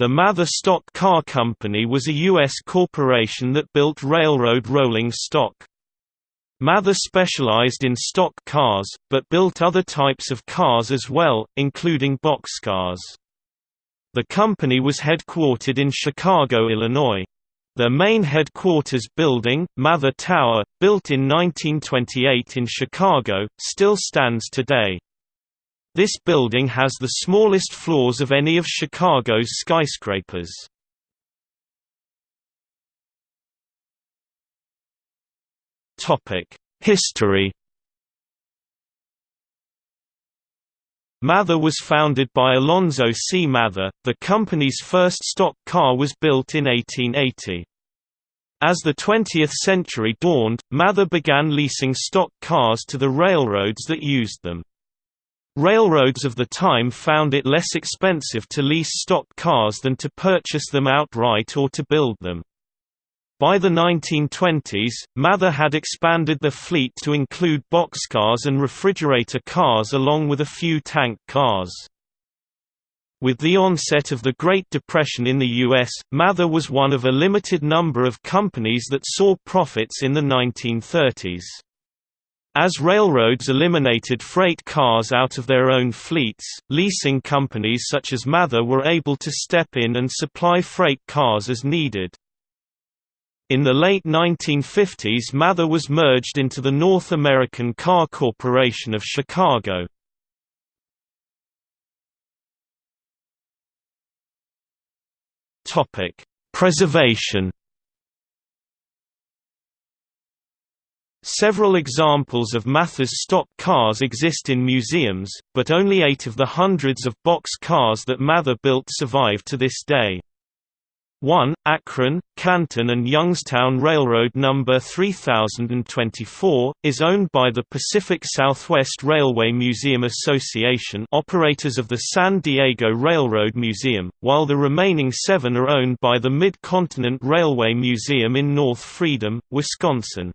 The Mather Stock Car Company was a U.S. corporation that built railroad rolling stock. Mather specialized in stock cars, but built other types of cars as well, including boxcars. The company was headquartered in Chicago, Illinois. Their main headquarters building, Mather Tower, built in 1928 in Chicago, still stands today. This building has the smallest floors of any of Chicago's skyscrapers. History Mather was founded by Alonzo C. Mather. The company's first stock car was built in 1880. As the 20th century dawned, Mather began leasing stock cars to the railroads that used them. Railroads of the time found it less expensive to lease stock cars than to purchase them outright or to build them. By the 1920s, Mather had expanded the fleet to include boxcars and refrigerator cars along with a few tank cars. With the onset of the Great Depression in the U.S., Mather was one of a limited number of companies that saw profits in the 1930s. As railroads eliminated freight cars out of their own fleets, leasing companies such as Mather were able to step in and supply freight cars as needed. In the late 1950s Mather was merged into the North American Car Corporation of Chicago. Preservation Several examples of Mather's stock cars exist in museums, but only eight of the hundreds of box cars that Mather built survive to this day. 1. Akron, Canton and Youngstown Railroad No. 3024, is owned by the Pacific Southwest Railway Museum Association operators of the San Diego Railroad Museum, while the remaining seven are owned by the Mid-Continent Railway Museum in North Freedom, Wisconsin.